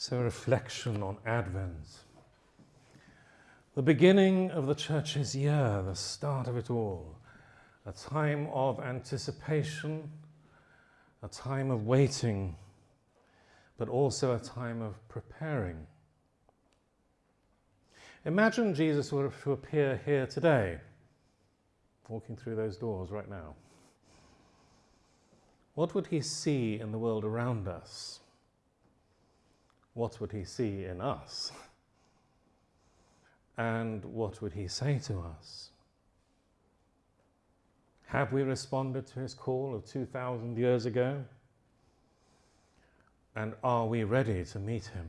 So, a reflection on Advent. The beginning of the church's year, the start of it all, a time of anticipation, a time of waiting, but also a time of preparing. Imagine Jesus were to appear here today, walking through those doors right now. What would he see in the world around us? What would he see in us? And what would he say to us? Have we responded to his call of 2,000 years ago? And are we ready to meet him?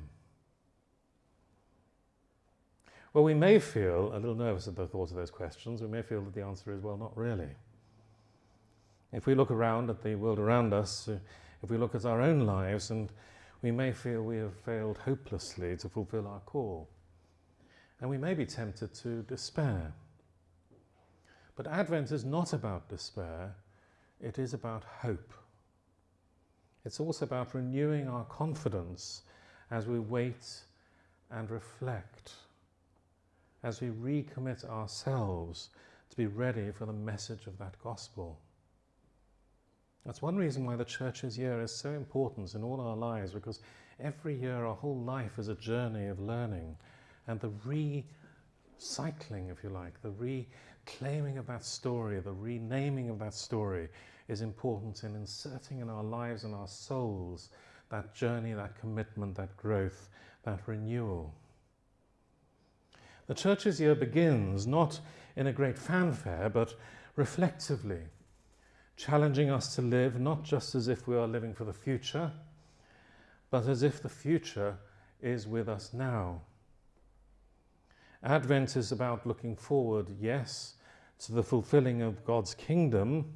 Well, we may feel a little nervous at the thought of those questions. We may feel that the answer is, well, not really. If we look around at the world around us, uh, if we look at our own lives and we may feel we have failed hopelessly to fulfill our call. And we may be tempted to despair. But Advent is not about despair, it is about hope. It's also about renewing our confidence as we wait and reflect, as we recommit ourselves to be ready for the message of that gospel. That's one reason why the church's year is so important in all our lives, because every year our whole life is a journey of learning and the recycling, if you like, the reclaiming of that story, the renaming of that story is important in inserting in our lives and our souls that journey, that commitment, that growth, that renewal. The church's year begins not in a great fanfare, but reflectively challenging us to live not just as if we are living for the future, but as if the future is with us now. Advent is about looking forward, yes, to the fulfilling of God's kingdom,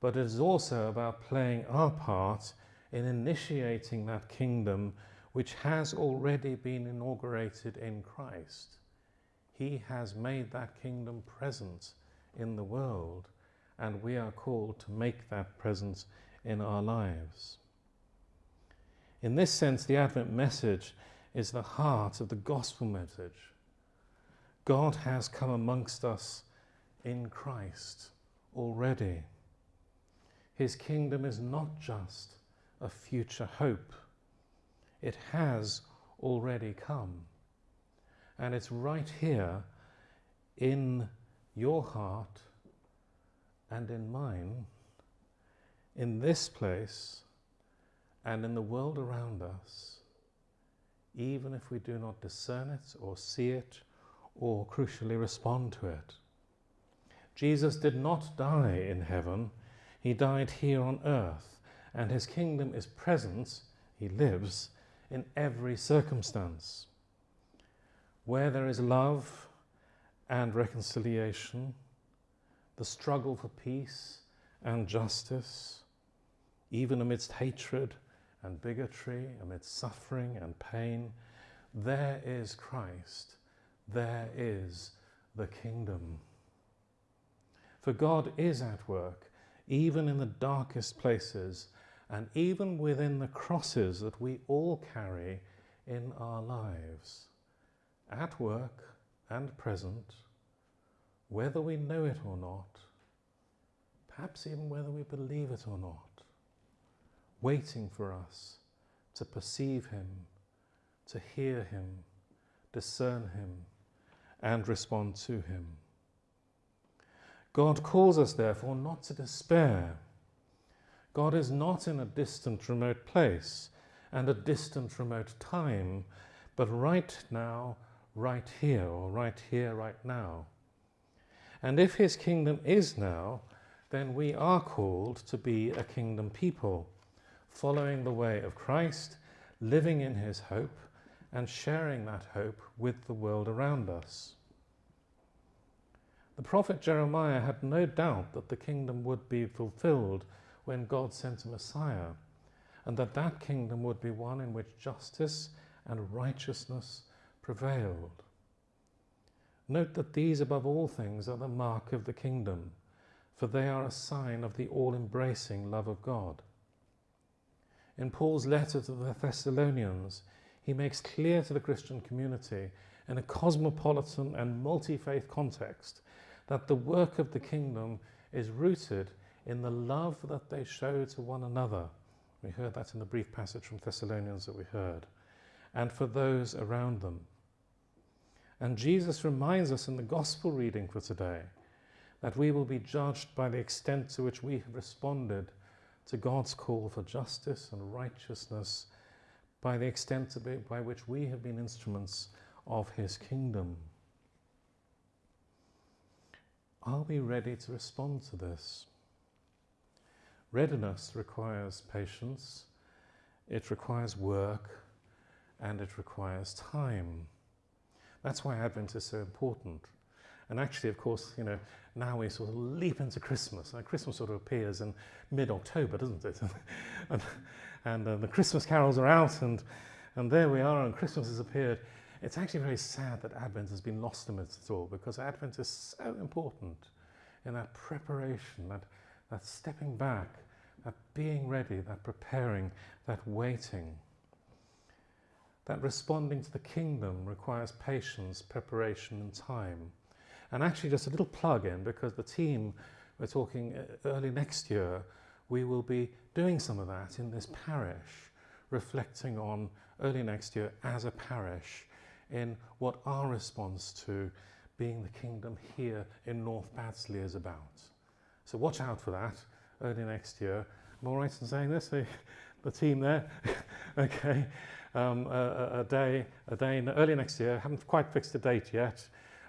but it is also about playing our part in initiating that kingdom which has already been inaugurated in Christ. He has made that kingdom present in the world and we are called to make that presence in our lives. In this sense, the Advent message is the heart of the gospel message. God has come amongst us in Christ already. His kingdom is not just a future hope, it has already come. And it's right here in your heart and in mine, in this place and in the world around us, even if we do not discern it or see it or crucially respond to it. Jesus did not die in heaven, he died here on earth, and his kingdom is present, he lives, in every circumstance. Where there is love and reconciliation, the struggle for peace and justice, even amidst hatred and bigotry, amidst suffering and pain, there is Christ, there is the kingdom. For God is at work, even in the darkest places, and even within the crosses that we all carry in our lives, at work and present, whether we know it or not, perhaps even whether we believe it or not, waiting for us to perceive Him, to hear Him, discern Him, and respond to Him. God calls us, therefore, not to despair. God is not in a distant, remote place and a distant, remote time, but right now, right here, or right here, right now. And if his kingdom is now, then we are called to be a kingdom people, following the way of Christ, living in his hope, and sharing that hope with the world around us. The prophet Jeremiah had no doubt that the kingdom would be fulfilled when God sent a Messiah, and that that kingdom would be one in which justice and righteousness prevailed. Note that these above all things are the mark of the kingdom, for they are a sign of the all-embracing love of God. In Paul's letter to the Thessalonians, he makes clear to the Christian community in a cosmopolitan and multi faith context that the work of the kingdom is rooted in the love that they show to one another. We heard that in the brief passage from Thessalonians that we heard, and for those around them. And Jesus reminds us in the gospel reading for today that we will be judged by the extent to which we have responded to God's call for justice and righteousness, by the extent by which we have been instruments of His kingdom. Are we ready to respond to this? Readiness requires patience, it requires work, and it requires time. That's why Advent is so important. And actually, of course, you know, now we sort of leap into Christmas. And Christmas sort of appears in mid-October, doesn't it? and and uh, the Christmas carols are out, and, and there we are, and Christmas has appeared. It's actually very sad that Advent has been lost amidst it all, because Advent is so important in that preparation, that, that stepping back, that being ready, that preparing, that waiting. That responding to the kingdom requires patience, preparation, and time. And actually, just a little plug in because the team, we're talking uh, early next year, we will be doing some of that in this parish, reflecting on early next year as a parish in what our response to being the kingdom here in North Baddesley is about. So watch out for that early next year. Am I right in saying this? The, the team there? okay. Um, a, a, day, a day in early next year, haven't quite fixed a date yet,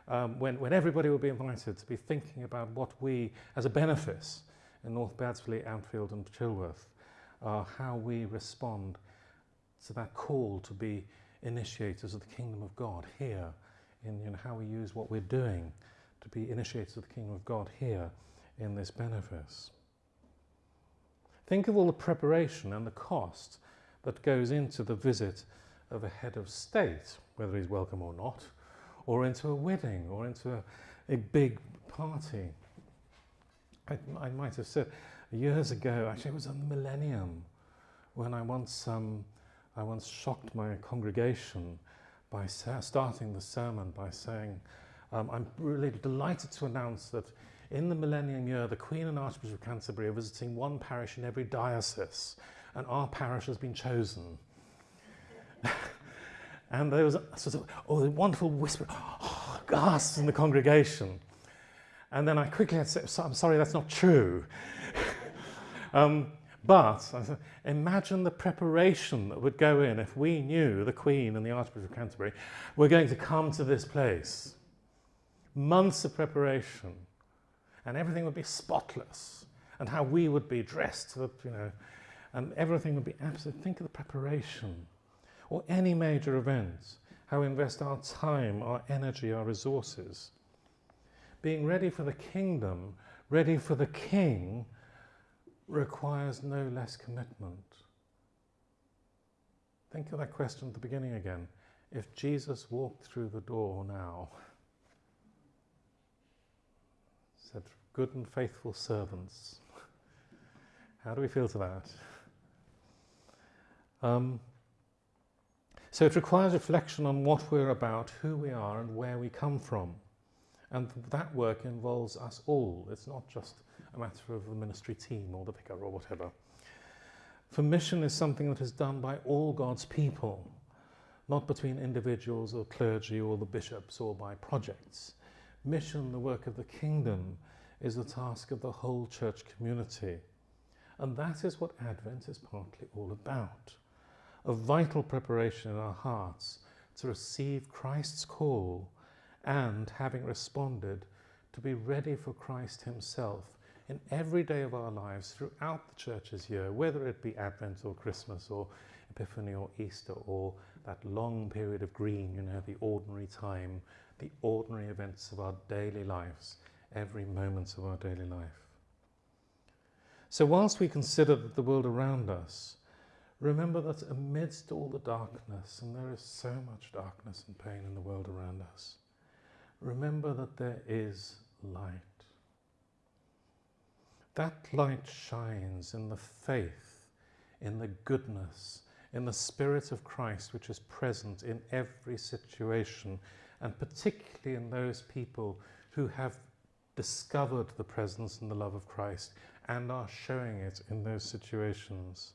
um, when, when everybody will be invited to be thinking about what we, as a benefice in North Baddesley, Ampfield and Chilworth, uh, how we respond to that call to be initiators of the kingdom of God here, in you know, how we use what we're doing to be initiators of the kingdom of God here in this benefice. Think of all the preparation and the cost that goes into the visit of a head of state, whether he's welcome or not, or into a wedding or into a, a big party. I, I, might have said years ago, actually, it was on the millennium when I once, um, I once shocked my congregation by starting the sermon by saying, um, I'm really delighted to announce that in the millennium year, the Queen and Archbishop of Canterbury are visiting one parish in every diocese, and our parish has been chosen. And there was a sort of, oh, a wonderful whisper, oh, gasps in the congregation. And then I quickly had I'm sorry, that's not true. um, but imagine the preparation that would go in if we knew the Queen and the Archbishop of Canterbury were going to come to this place. Months of preparation, and everything would be spotless, and how we would be dressed, you know, and everything would be absolute. Think of the preparation or any major events, how we invest our time, our energy, our resources. Being ready for the kingdom, ready for the king, requires no less commitment. Think of that question at the beginning again. If Jesus walked through the door now, said, Good and faithful servants, how do we feel to that? Um, so it requires reflection on what we're about, who we are, and where we come from. And that work involves us all. It's not just a matter of the ministry team or the vicar or whatever. For mission is something that is done by all God's people, not between individuals or clergy or the bishops or by projects. Mission, the work of the kingdom, is the task of the whole church community. And that is what Advent is partly all about a vital preparation in our hearts to receive Christ's call and, having responded, to be ready for Christ Himself in every day of our lives throughout the church's year, whether it be Advent or Christmas or Epiphany or Easter or that long period of green, you know, the ordinary time, the ordinary events of our daily lives, every moment of our daily life. So, whilst we consider that the world around us Remember that amidst all the darkness, and there is so much darkness and pain in the world around us, remember that there is light. That light shines in the faith, in the goodness, in the Spirit of Christ, which is present in every situation, and particularly in those people who have discovered the presence and the love of Christ and are showing it in those situations.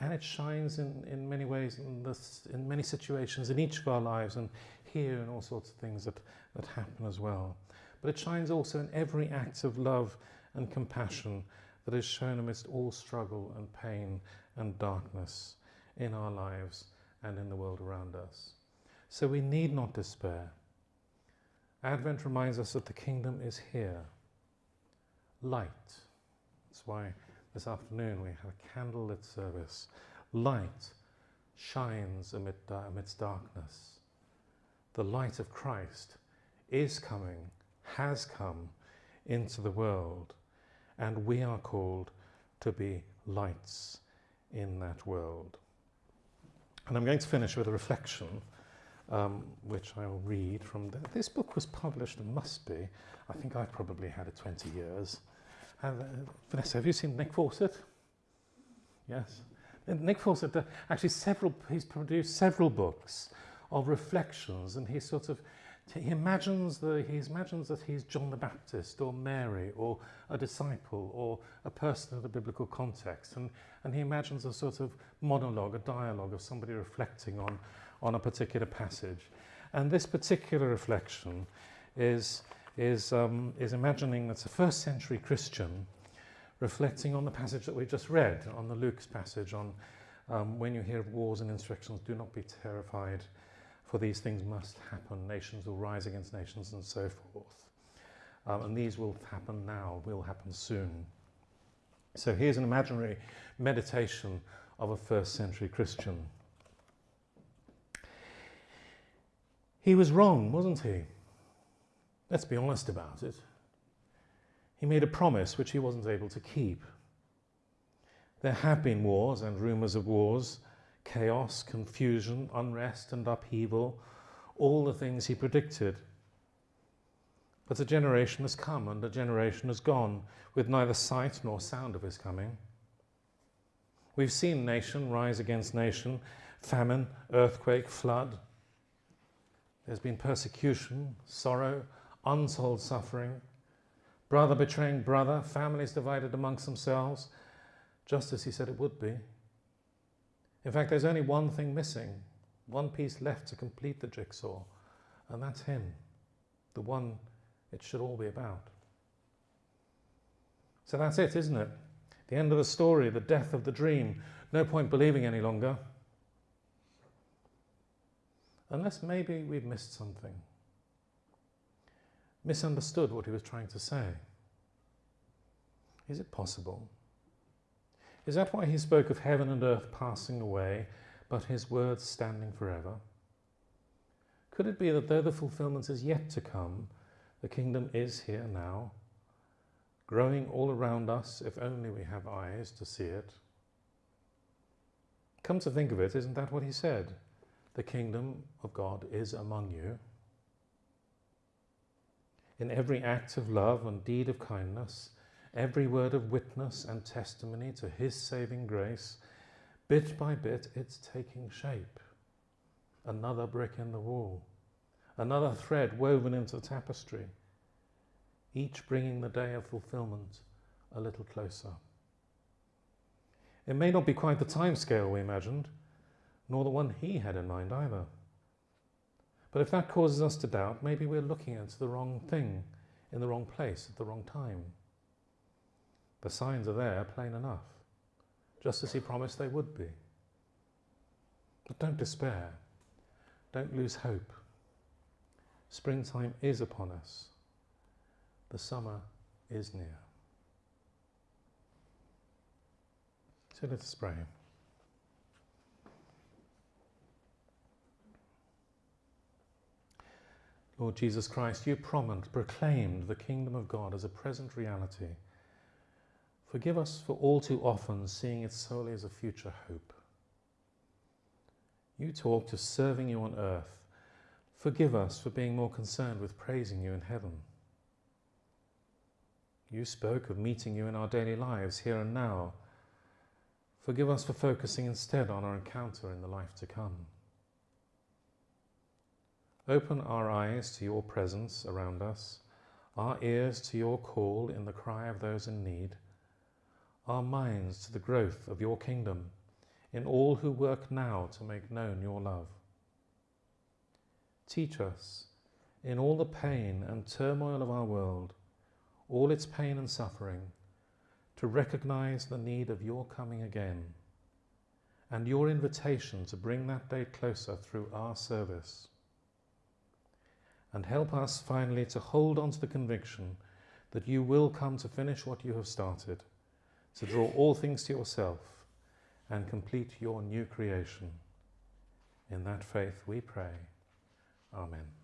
And it shines in, in many ways, in, this, in many situations, in each of our lives, and here and all sorts of things that, that happen as well. But it shines also in every act of love and compassion that is shown amidst all struggle and pain and darkness in our lives and in the world around us. So we need not despair. Advent reminds us that the kingdom is here. Light. That's why this afternoon we have a candlelit service. Light shines amid, amidst darkness. The light of Christ is coming, has come into the world, and we are called to be lights in that world. And I'm going to finish with a reflection, um, which I'll read from this book was published, must be, I think I've probably had it 20 years. Uh, Vanessa, have you seen Nick Fawcett? Yes. And Nick Fawcett, uh, actually several, he's produced several books of reflections and he sort of, he imagines, the, he imagines that he's John the Baptist or Mary or a disciple or a person in a biblical context and, and he imagines a sort of monologue, a dialogue of somebody reflecting on, on a particular passage. And this particular reflection is is, um, is imagining that's a first century Christian reflecting on the passage that we just read, on the Luke's passage on um, when you hear of wars and insurrections, do not be terrified, for these things must happen. Nations will rise against nations and so forth. Um, and these will happen now, will happen soon. So here's an imaginary meditation of a first century Christian. He was wrong, wasn't he? Let's be honest about it. He made a promise which he wasn't able to keep. There have been wars and rumours of wars, chaos, confusion, unrest and upheaval, all the things he predicted. But a generation has come and a generation has gone with neither sight nor sound of his coming. We've seen nation rise against nation, famine, earthquake, flood. There's been persecution, sorrow, untold suffering, brother betraying brother, families divided amongst themselves, just as he said it would be. In fact, there's only one thing missing, one piece left to complete the jigsaw, and that's him, the one it should all be about. So that's it, isn't it? The end of the story, the death of the dream. No point believing any longer. Unless maybe we've missed something misunderstood what he was trying to say. Is it possible? Is that why he spoke of heaven and earth passing away, but his words standing forever? Could it be that though the fulfillment is yet to come, the kingdom is here now, growing all around us if only we have eyes to see it? Come to think of it, isn't that what he said? The kingdom of God is among you in every act of love and deed of kindness, every word of witness and testimony to his saving grace, bit by bit it's taking shape. Another brick in the wall, another thread woven into the tapestry, each bringing the day of fulfillment a little closer. It may not be quite the time scale we imagined, nor the one he had in mind either. But if that causes us to doubt, maybe we're looking at the wrong thing in the wrong place at the wrong time. The signs are there, plain enough, just as he promised they would be. But don't despair. Don't lose hope. Springtime is upon us. The summer is near. So let us pray. Lord Jesus Christ, you proclaimed the kingdom of God as a present reality. Forgive us for all too often seeing it solely as a future hope. You talked of serving you on earth. Forgive us for being more concerned with praising you in heaven. You spoke of meeting you in our daily lives here and now. Forgive us for focusing instead on our encounter in the life to come. Open our eyes to your presence around us, our ears to your call in the cry of those in need, our minds to the growth of your kingdom in all who work now to make known your love. Teach us, in all the pain and turmoil of our world, all its pain and suffering, to recognize the need of your coming again and your invitation to bring that day closer through our service. And help us finally to hold on to the conviction that you will come to finish what you have started, to draw all things to yourself and complete your new creation. In that faith we pray. Amen.